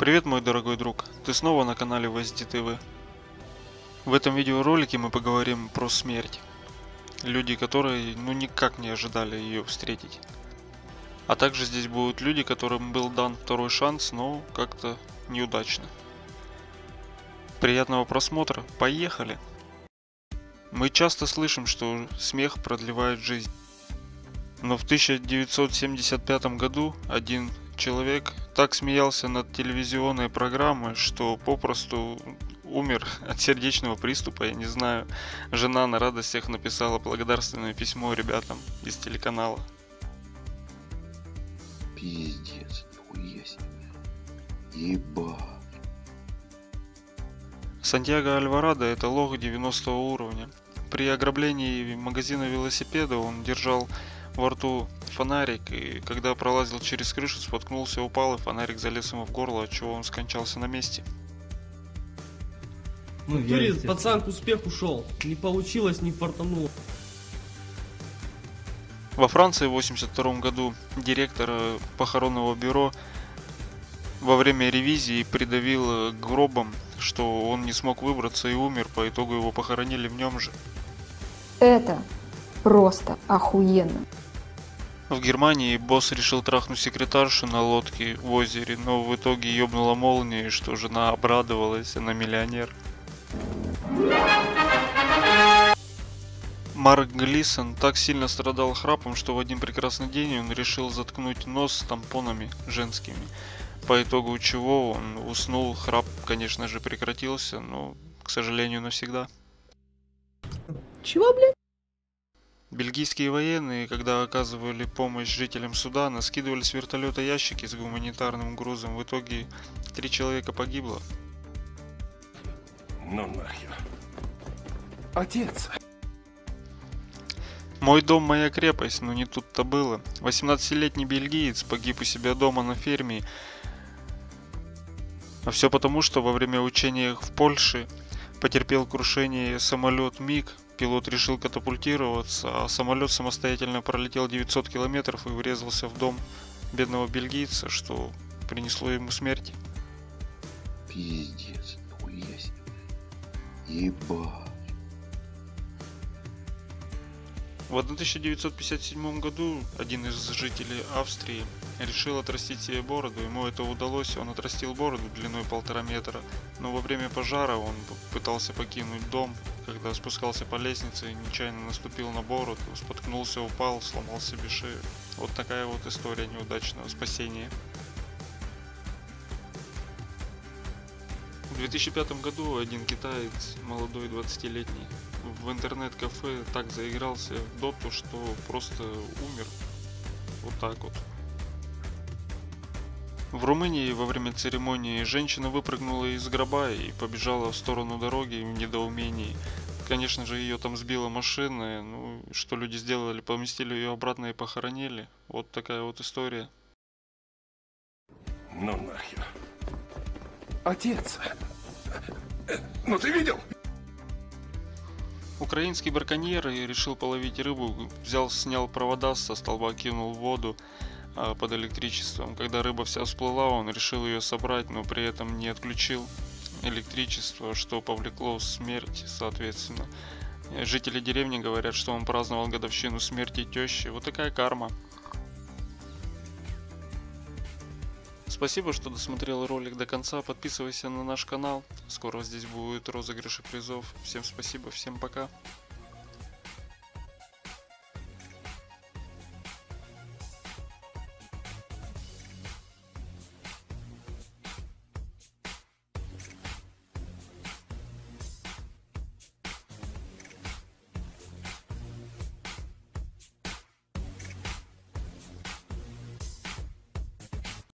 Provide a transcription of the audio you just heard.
Привет, мой дорогой друг, ты снова на канале VSD TV. В этом видеоролике мы поговорим про смерть. Люди, которые ну никак не ожидали ее встретить. А также здесь будут люди, которым был дан второй шанс, но как-то неудачно. Приятного просмотра, поехали! Мы часто слышим, что смех продлевает жизнь. Но в 1975 году один человек так смеялся над телевизионной программой, что попросту умер от сердечного приступа, я не знаю. Жена на радостях написала благодарственное письмо ребятам из телеканала. Пиздец, нихуя себе. Ебать. Сантьяго Альварадо это лох 90 уровня. При ограблении магазина велосипеда он держал во рту фонарик, и когда пролазил через крышу, споткнулся, упал, и фонарик залез ему в горло, от чего он скончался на месте. Ну, В я, туре пацан к успеху шел. Не получилось, не фартануло. Во Франции в 82 году директор э, похоронного бюро во время ревизии придавил э, гробом, что он не смог выбраться и умер, по итогу его похоронили в нем же. Это просто охуенно. В Германии босс решил трахнуть секретаршу на лодке в озере, но в итоге ёбнула молнией, что жена обрадовалась, она миллионер. Марк Глисон так сильно страдал храпом, что в один прекрасный день он решил заткнуть нос тампонами женскими. По итогу чего он уснул, храп, конечно же, прекратился, но, к сожалению, навсегда. Чего, блядь? Бельгийские военные, когда оказывали помощь жителям Судана, скидывали с вертолета ящики с гуманитарным грузом. В итоге три человека погибло. Ну нахер. Отец. Мой дом, моя крепость, но не тут-то было. 18-летний бельгиец погиб у себя дома на ферме. А все потому, что во время учения в Польше потерпел крушение самолет МиГ. Пилот решил катапультироваться, а самолет самостоятельно пролетел 900 километров и врезался в дом бедного бельгийца, что принесло ему смерть. Пиздец, себе. Ебать. В 1957 году один из жителей Австрии решил отрастить себе бороду. Ему это удалось, он отрастил бороду длиной полтора метра. Но во время пожара он пытался покинуть дом. Когда спускался по лестнице, нечаянно наступил на бороду, споткнулся, упал, сломал себе шею. Вот такая вот история неудачного спасения. В 2005 году один китаец, молодой 20-летний, в интернет-кафе так заигрался в доту, что просто умер. Вот так вот. В Румынии во время церемонии женщина выпрыгнула из гроба и побежала в сторону дороги в недоумении. Конечно же, ее там сбила машина. Ну, что люди сделали? Поместили ее обратно и похоронили. Вот такая вот история. Ну нахер. Отец. Ну ты видел? Украинский браконьер и решил половить рыбу, взял, снял провода со столба, кинул в воду а, под электричеством. Когда рыба вся всплыла, он решил ее собрать, но при этом не отключил электричество, что повлекло смерть, соответственно. Жители деревни говорят, что он праздновал годовщину смерти тещи. Вот такая карма. Спасибо, что досмотрел ролик до конца. Подписывайся на наш канал. Скоро здесь будет розыгрыши призов. Всем спасибо, всем пока.